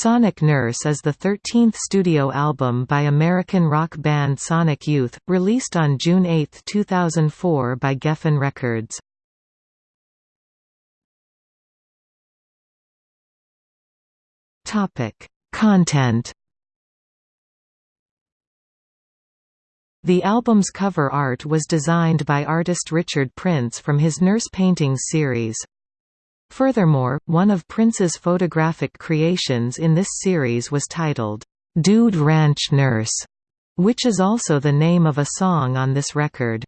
Sonic Nurse is the 13th studio album by American rock band Sonic Youth, released on June 8, 2004 by Geffen Records. Content The album's cover art was designed by artist Richard Prince from his Nurse Paintings series. Furthermore, one of Prince's photographic creations in this series was titled, "'Dude Ranch Nurse' which is also the name of a song on this record.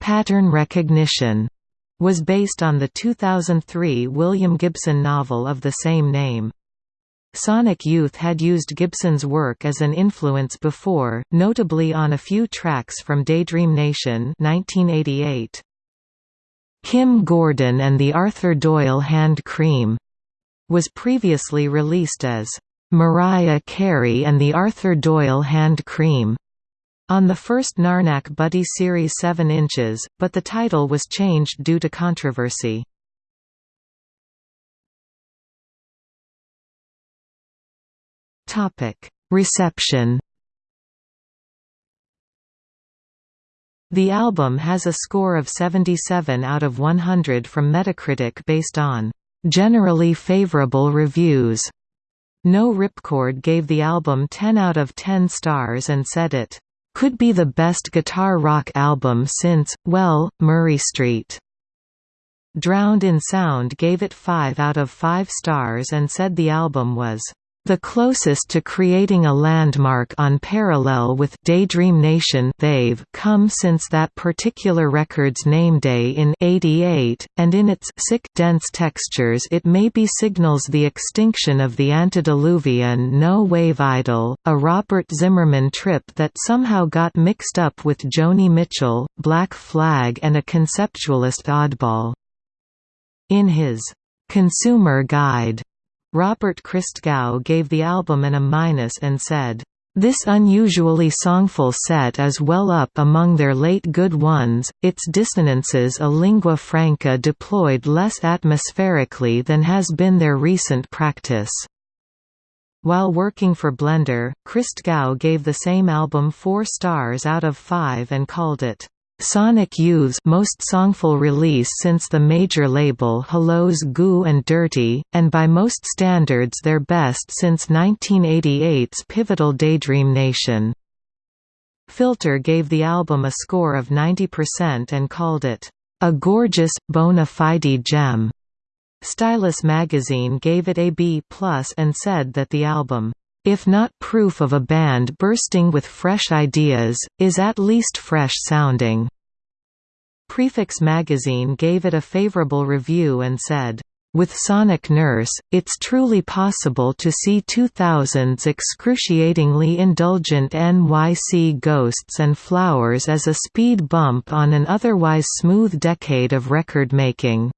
Pattern Recognition was based on the 2003 William Gibson novel of the same name. Sonic Youth had used Gibson's work as an influence before, notably on a few tracks from Daydream Nation 1988. Kim Gordon and the Arthur Doyle Hand Cream was previously released as Mariah Carey and the Arthur Doyle Hand Cream on the first Narnack Buddy Series 7 inches, but the title was changed due to controversy. Reception The album has a score of 77 out of 100 from Metacritic based on generally favorable reviews. No Ripcord gave the album 10 out of 10 stars and said it could be the best guitar rock album since, well, Murray Street. Drowned in Sound gave it 5 out of 5 stars and said the album was the closest to creating a landmark on parallel with Daydream Nation they've come since that particular record's name day in 88, and in its sick dense textures it maybe signals the extinction of the antediluvian no-wave idol, a Robert Zimmerman trip that somehow got mixed up with Joni Mitchell, Black Flag and a conceptualist oddball. In his Consumer Guide Robert Christgau gave the album an A- and said, this unusually songful set is well up among their late good ones, its dissonances a lingua franca deployed less atmospherically than has been their recent practice. While working for Blender, Christgau gave the same album four stars out of five and called it, Sonic Youth's most songful release since the major label Hello's Goo and Dirty, and by most standards their best since 1988's pivotal Daydream Nation. Filter gave the album a score of 90% and called it, "...a gorgeous, bona fide gem." Stylus magazine gave it a B+, and said that the album if not proof of a band bursting with fresh ideas, is at least fresh sounding. Prefix magazine gave it a favorable review and said, with Sonic Nurse, it's truly possible to see 2000's excruciatingly indulgent NYC ghosts and flowers as a speed bump on an otherwise smooth decade of record making.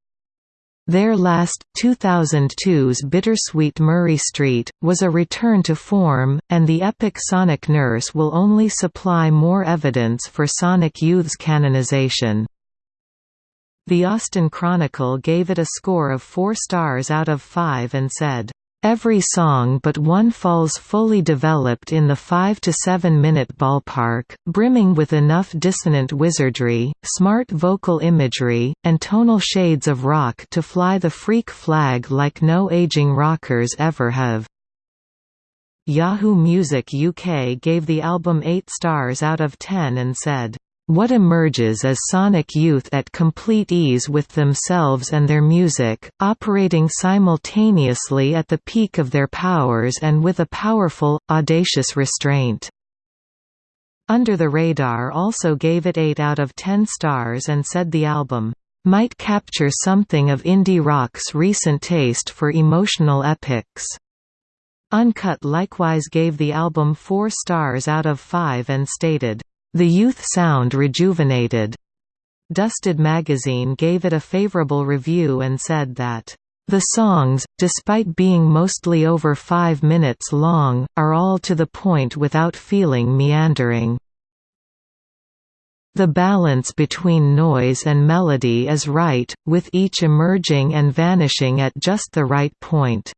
Their last, 2002's Bittersweet Murray Street, was a return to form, and the epic Sonic Nurse will only supply more evidence for Sonic Youth's canonization. The Austin Chronicle gave it a score of 4 stars out of 5 and said, Every song but one falls fully developed in the 5 to 7 minute ballpark, brimming with enough dissonant wizardry, smart vocal imagery, and tonal shades of rock to fly the freak flag like no aging rockers ever have. Yahoo Music UK gave the album 8 stars out of 10 and said, what emerges as Sonic Youth at complete ease with themselves and their music, operating simultaneously at the peak of their powers and with a powerful, audacious restraint. Under the Radar also gave it 8 out of 10 stars and said the album, "...might capture something of indie rock's recent taste for emotional epics." Uncut likewise gave the album 4 stars out of 5 and stated, the youth sound rejuvenated. Dusted magazine gave it a favorable review and said that, "...the songs, despite being mostly over five minutes long, are all to the point without feeling meandering." The balance between noise and melody is right, with each emerging and vanishing at just the right point.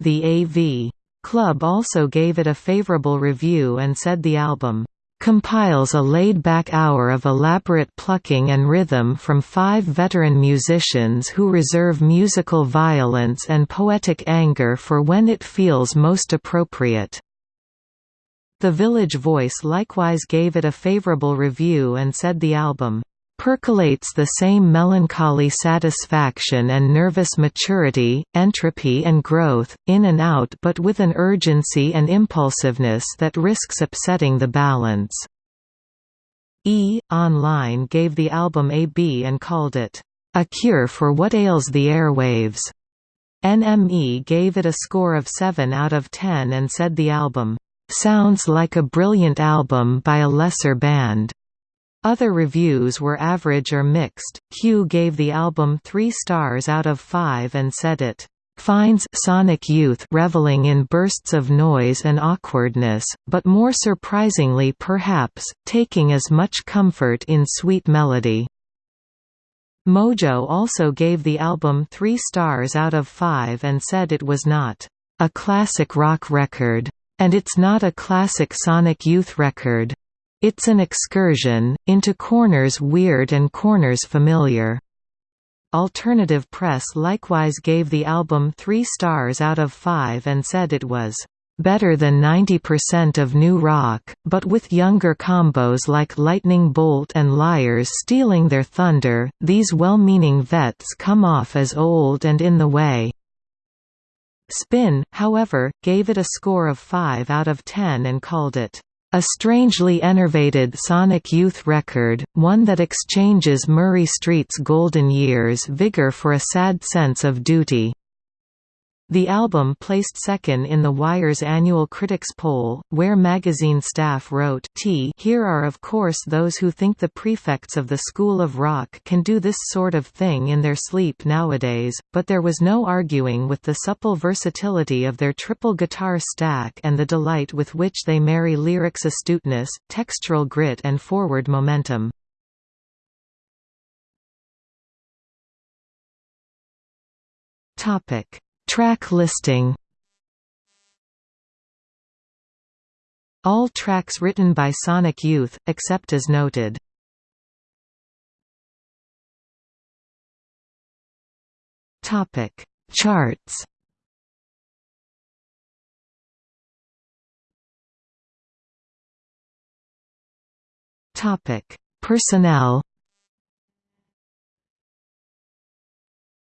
The AV Club also gave it a favorable review and said the album compiles a laid-back hour of elaborate plucking and rhythm from five veteran musicians who reserve musical violence and poetic anger for when it feels most appropriate. The Village Voice likewise gave it a favorable review and said the album percolates the same melancholy satisfaction and nervous maturity, entropy and growth, in and out but with an urgency and impulsiveness that risks upsetting the balance. E! Online gave the album a B and called it, "...a cure for what ails the airwaves." NME gave it a score of 7 out of 10 and said the album, "...sounds like a brilliant album by a lesser band." Other reviews were average or mixed. Q gave the album 3 stars out of 5 and said it finds Sonic Youth reveling in bursts of noise and awkwardness, but more surprisingly perhaps, taking as much comfort in sweet melody. Mojo also gave the album 3 stars out of 5 and said it was not a classic rock record, and it's not a classic Sonic Youth record. It's an excursion, into corners weird and corners familiar. Alternative Press likewise gave the album three stars out of five and said it was better than 90% of new rock, but with younger combos like Lightning Bolt and Liars stealing their thunder, these well-meaning vets come off as old and in the way. Spin, however, gave it a score of 5 out of 10 and called it a strangely enervated Sonic Youth record, one that exchanges Murray Street's golden years vigor for a sad sense of duty. The album placed second in The Wire's annual critics poll, where magazine staff wrote T Here are of course those who think the prefects of the School of Rock can do this sort of thing in their sleep nowadays, but there was no arguing with the supple versatility of their triple guitar stack and the delight with which they marry lyrics astuteness, textural grit and forward momentum. Topic Track listing. All tracks written by Sonic Youth, except as noted. Topic. Charts. Topic. Personnel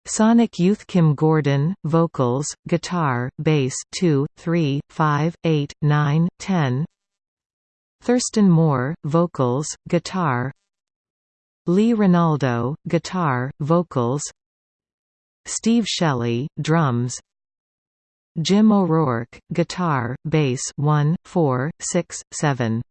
Sonic Youth Kim Gordon, vocals, guitar, bass 2, 3, 5, 8, 9, 10 Thurston Moore, vocals, guitar. Lee Ranaldo, guitar, vocals. Steve Shelley, drums. Jim O'Rourke, guitar, bass 1, 4, 6, 7